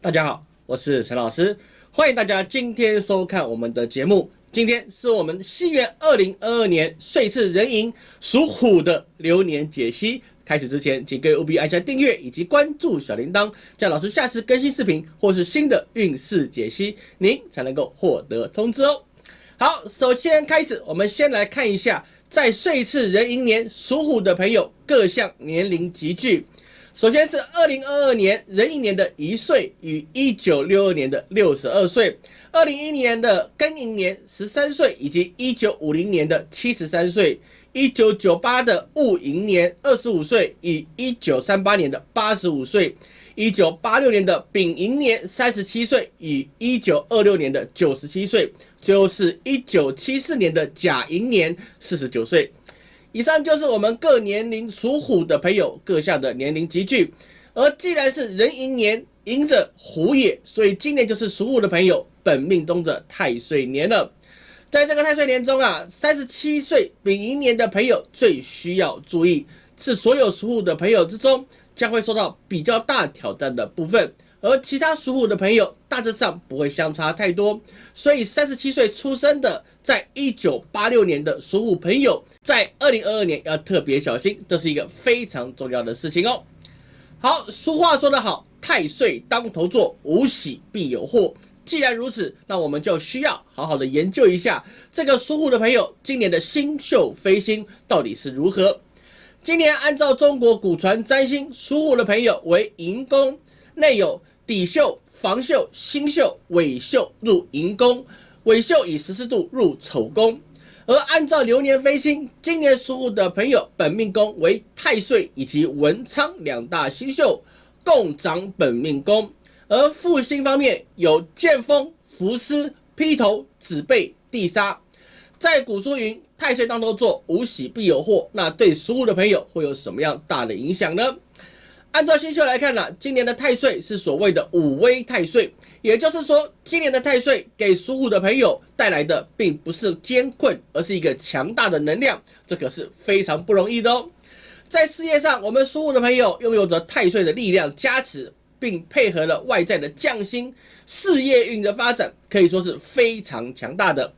大家好，我是陈老师，欢迎大家今天收看我们的节目。今天是我们西元二零二二年岁次壬寅属虎的流年解析。开始之前，请各位务必按下订阅以及关注小铃铛，这样老师下次更新视频或是新的运势解析，您才能够获得通知哦。好，首先开始，我们先来看一下，在岁次壬寅年属虎的朋友各项年龄集聚。首先是二零二二年壬寅年的一岁与一九六二年的六十二岁，二零一年的庚寅年十三岁，以及一九五零年的七十三岁。一九九八的戊寅年二十五岁，以一九三八年的八十五岁；一九八六年的丙寅年三十七岁，以一九二六年的九十七岁；最后是一九七四年的甲寅年四十九岁。以上就是我们各年龄属虎的朋友各项的年龄集聚。而既然是壬寅年，寅者虎也，所以今年就是属虎的朋友本命中的太岁年了。在这个太岁年中啊，三十七岁丙寅年的朋友最需要注意，是所有属虎的朋友之中将会受到比较大挑战的部分，而其他属虎的朋友大致上不会相差太多。所以三十七岁出生的，在一九八六年的属虎朋友，在二零二二年要特别小心，这是一个非常重要的事情哦。好，俗话说得好，太岁当头坐，无喜必有祸。既然如此，那我们就需要好好的研究一下这个属虎的朋友今年的星宿飞星到底是如何。今年按照中国古传占星，属虎的朋友为寅宫，内有底宿、房宿、星宿、尾宿入寅宫，尾宿以十四度入丑宫。而按照流年飞星，今年属虎的朋友本命宫为太岁以及文昌两大星宿共掌本命宫。而复星方面有剑锋、伏尸、披头、子背、地杀，在古书云太岁当头坐，无喜必有祸。那对属虎的朋友会有什么样大的影响呢？按照星宿来看呢，今年的太岁是所谓的五威太岁，也就是说，今年的太岁给属虎的朋友带来的并不是艰困，而是一个强大的能量，这可是非常不容易的哦。在事业上，我们属虎的朋友拥有着太岁的力量加持。并配合了外在的匠心，事业运的发展可以说是非常强大的。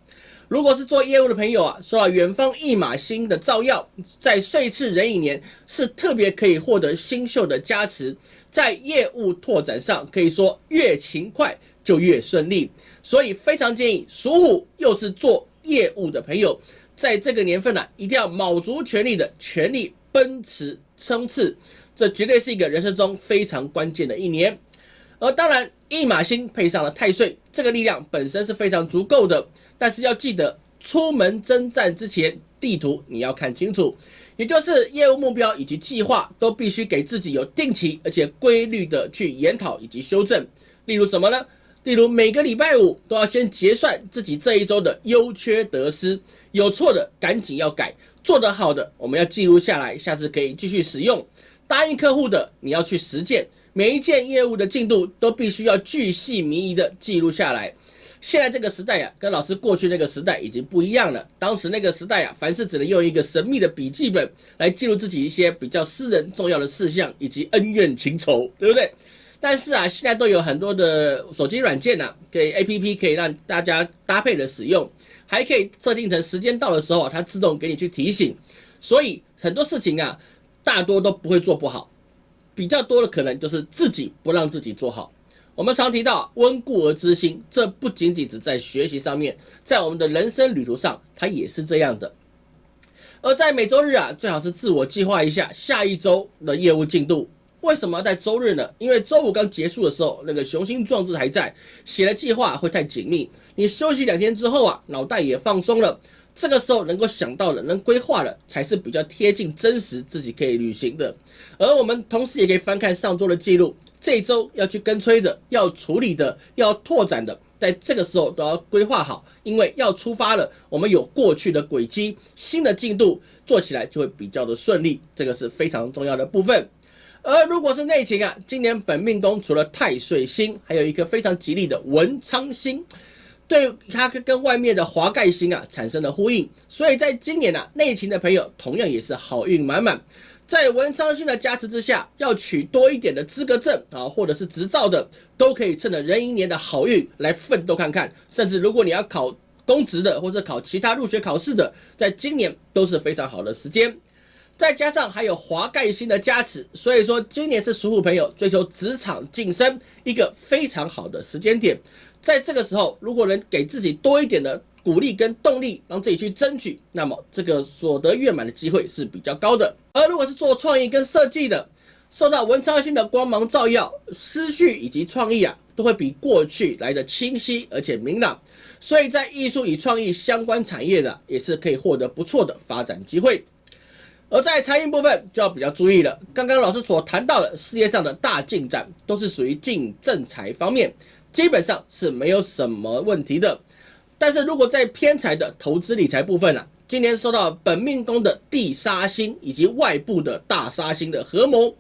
如果是做业务的朋友啊，受到远方一马星的照耀，在岁次壬寅年是特别可以获得星宿的加持，在业务拓展上可以说越勤快就越顺利。所以非常建议属虎又是做业务的朋友，在这个年份呢，一定要卯足全力的全力奔驰冲刺。这绝对是一个人生中非常关键的一年，而当然一马星配上了太岁，这个力量本身是非常足够的。但是要记得，出门征战之前，地图你要看清楚，也就是业务目标以及计划都必须给自己有定期而且规律的去研讨以及修正。例如什么呢？例如每个礼拜五都要先结算自己这一周的优缺得失，有错的赶紧要改，做得好的我们要记录下来，下次可以继续使用。答应客户的，你要去实践，每一件业务的进度都必须要巨细靡遗的记录下来。现在这个时代呀，跟老师过去那个时代已经不一样了。当时那个时代啊，凡事只能用一个神秘的笔记本来记录自己一些比较私人重要的事项以及恩怨情仇，对不对？但是啊，现在都有很多的手机软件呐，给 A P P 可以让大家搭配的使用，还可以设定成时间到的时候，它自动给你去提醒。所以很多事情啊。大多都不会做不好，比较多的可能就是自己不让自己做好。我们常提到温故而知新，这不仅仅只在学习上面，在我们的人生旅途上，它也是这样的。而在每周日啊，最好是自我计划一下下一周的业务进度。为什么在周日呢？因为周五刚结束的时候，那个雄心壮志还在，写的计划会太紧密。你休息两天之后啊，脑袋也放松了。这个时候能够想到的、能规划的，才是比较贴近真实自己可以履行的。而我们同时也可以翻看上周的记录，这周要去跟催的、要处理的、要拓展的，在这个时候都要规划好，因为要出发了，我们有过去的轨迹，新的进度做起来就会比较的顺利，这个是非常重要的部分。而如果是内情啊，今年本命宫除了太岁星，还有一颗非常吉利的文昌星。对它跟外面的华盖星啊产生了呼应，所以在今年呢，内勤的朋友同样也是好运满满。在文昌星的加持之下，要取多一点的资格证啊，或者是执照的，都可以趁着壬寅年的好运来奋斗看看。甚至如果你要考公职的，或者考其他入学考试的，在今年都是非常好的时间。再加上还有华盖星的加持，所以说今年是属虎朋友追求职场晋升一个非常好的时间点。在这个时候，如果能给自己多一点的。鼓励跟动力，让自己去争取，那么这个所得圆满的机会是比较高的。而如果是做创意跟设计的，受到文昌星的光芒照耀，思绪以及创意啊，都会比过去来的清晰而且明朗。所以在艺术与创意相关产业的，也是可以获得不错的发展机会。而在财运部分就要比较注意了。刚刚老师所谈到的事业上的大进展，都是属于进正财方面，基本上是没有什么问题的。但是如果在偏财的投资理财部分呢，今年受到本命宫的地杀星以及外部的大杀星的合谋，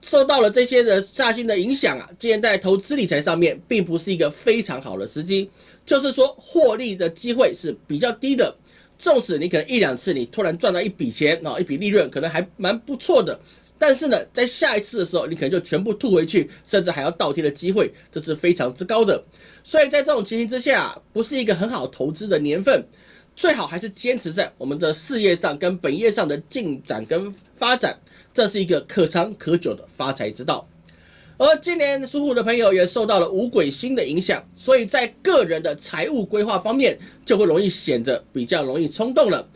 受到了这些的煞星的影响啊，今年在投资理财上面并不是一个非常好的时机，就是说获利的机会是比较低的。纵使你可能一两次你突然赚到一笔钱啊，一笔利润可能还蛮不错的。但是呢，在下一次的时候，你可能就全部吐回去，甚至还要倒贴的机会，这是非常之高的。所以在这种情形之下，不是一个很好投资的年份，最好还是坚持在我们的事业上跟本业上的进展跟发展，这是一个可长可久的发财之道。而今年属虎的朋友也受到了五鬼星的影响，所以在个人的财务规划方面，就会容易显得比较容易冲动了。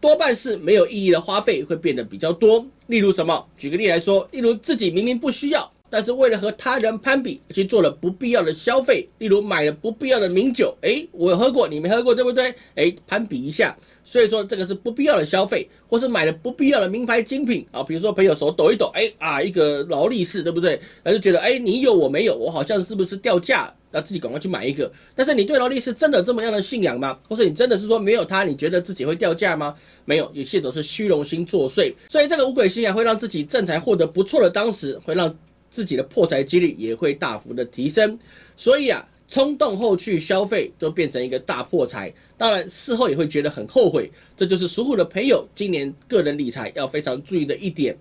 多半是没有意义的花费会变得比较多，例如什么？举个例来说，例如自己明明不需要，但是为了和他人攀比，去做了不必要的消费，例如买了不必要的名酒，诶，我喝过，你没喝过，对不对？诶，攀比一下，所以说这个是不必要的消费，或是买了不必要的名牌精品啊，比如说朋友手抖一抖，诶啊，一个劳力士，对不对？他就觉得，诶，你有我没有，我好像是不是掉价？那自己赶快去买一个，但是你对劳力士真的这么样的信仰吗？或者你真的是说没有它，你觉得自己会掉价吗？没有，一切都是虚荣心作祟。所以这个五鬼星啊，会让自己正财获得不错的当时，会让自己的破财几率也会大幅的提升。所以啊，冲动后去消费，就变成一个大破财。当然事后也会觉得很后悔。这就是属虎的朋友今年个人理财要非常注意的一点。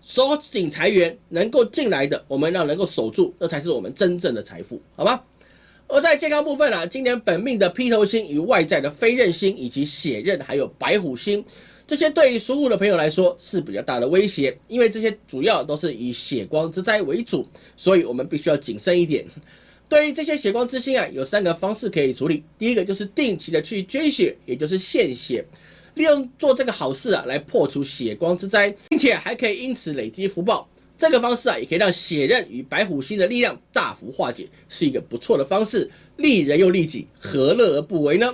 收紧财源能够进来的，我们要能够守住，这才是我们真正的财富，好吗？而在健康部分啊，今年本命的披头星与外在的飞刃星以及血刃还有白虎星，这些对于属虎的朋友来说是比较大的威胁，因为这些主要都是以血光之灾为主，所以我们必须要谨慎一点。对于这些血光之星啊，有三个方式可以处理，第一个就是定期的去捐血，也就是献血。利用做这个好事啊，来破除血光之灾，并且还可以因此累积福报。这个方式啊，也可以让血刃与白虎星的力量大幅化解，是一个不错的方式，利人又利己，何乐而不为呢？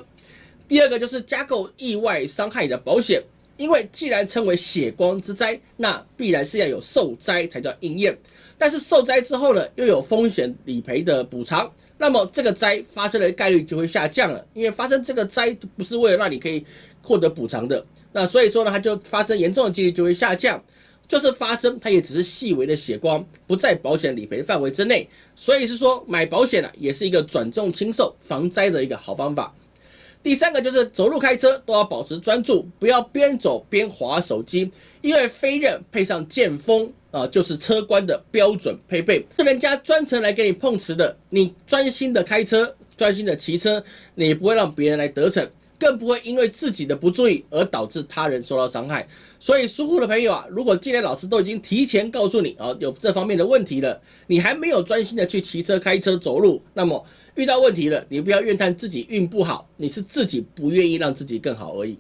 第二个就是加购意外伤害的保险，因为既然称为血光之灾，那必然是要有受灾才叫应验。但是受灾之后呢，又有风险理赔的补偿，那么这个灾发生的概率就会下降了，因为发生这个灾不是为了让你可以。获得补偿的，那所以说呢，它就发生严重的几率就会下降，就是发生它也只是细微的血光，不在保险理赔范围之内，所以是说买保险呢，也是一个转重轻受防灾的一个好方法。第三个就是走路开车都要保持专注，不要边走边滑手机，因为飞刃配上剑锋啊，就是车官的标准配备，是人家专程来给你碰瓷的，你专心的开车，专心的骑车，你不会让别人来得逞。更不会因为自己的不注意而导致他人受到伤害。所以疏忽的朋友啊，如果今年老师都已经提前告诉你啊，有这方面的问题了，你还没有专心的去骑车、开车、走路，那么遇到问题了，你不要怨叹自己运不好，你是自己不愿意让自己更好而已。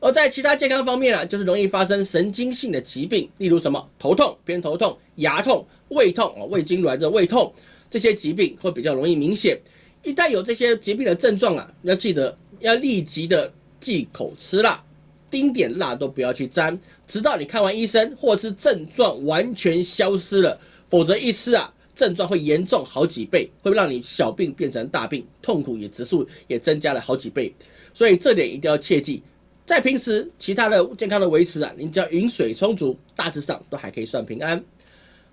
而在其他健康方面啊，就是容易发生神经性的疾病，例如什么头痛、偏头痛、牙痛、胃痛啊、胃痉挛的胃痛，这些疾病会比较容易明显。一旦有这些疾病的症状啊，要记得。要立即的忌口吃辣，丁点辣都不要去沾，直到你看完医生或是症状完全消失了，否则一吃啊，症状会严重好几倍，会让你小病变成大病，痛苦也指数也增加了好几倍，所以这点一定要切记。在平时其他的健康的维持啊，你只要饮水充足，大致上都还可以算平安。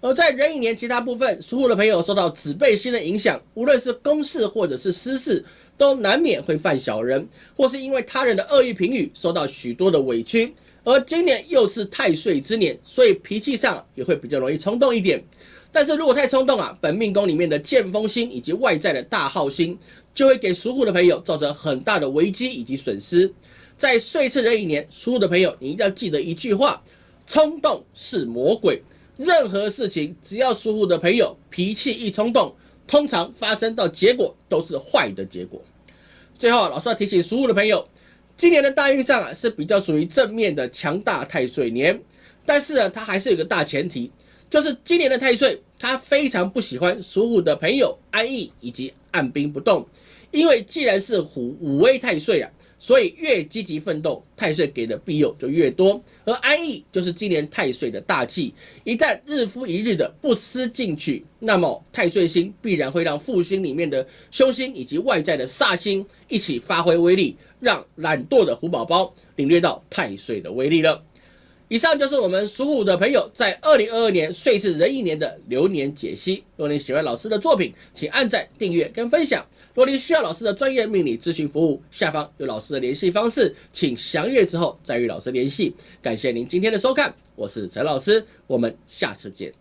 而在壬寅年其他部分，属虎的朋友受到子背星的影响，无论是公事或者是私事，都难免会犯小人，或是因为他人的恶意评语受到许多的委屈。而今年又是太岁之年，所以脾气上也会比较容易冲动一点。但是如果太冲动啊，本命宫里面的剑锋星以及外在的大号星，就会给属虎的朋友造成很大的危机以及损失。在岁次壬寅年，属虎的朋友，你一定要记得一句话：冲动是魔鬼。任何事情，只要属虎的朋友脾气一冲动，通常发生到结果都是坏的结果。最后，老师要提醒属虎的朋友，今年的大运上啊是比较属于正面的强大太岁年，但是呢，它还是有个大前提。就是今年的太岁，他非常不喜欢属虎的朋友安逸以及按兵不动，因为既然是虎五威太岁啊，所以越积极奋斗，太岁给的庇佑就越多。而安逸就是今年太岁的大忌，一旦日复一日的不思进取，那么太岁星必然会让复星里面的凶星以及外在的煞星一起发挥威力，让懒惰的虎宝宝领略到太岁的威力了。以上就是我们属虎的朋友在二零二二年岁是壬寅年的流年解析。若您喜欢老师的作品，请按赞、订阅跟分享。若您需要老师的专业命理咨询服务，下方有老师的联系方式，请详阅之后再与老师联系。感谢您今天的收看，我是陈老师，我们下次见。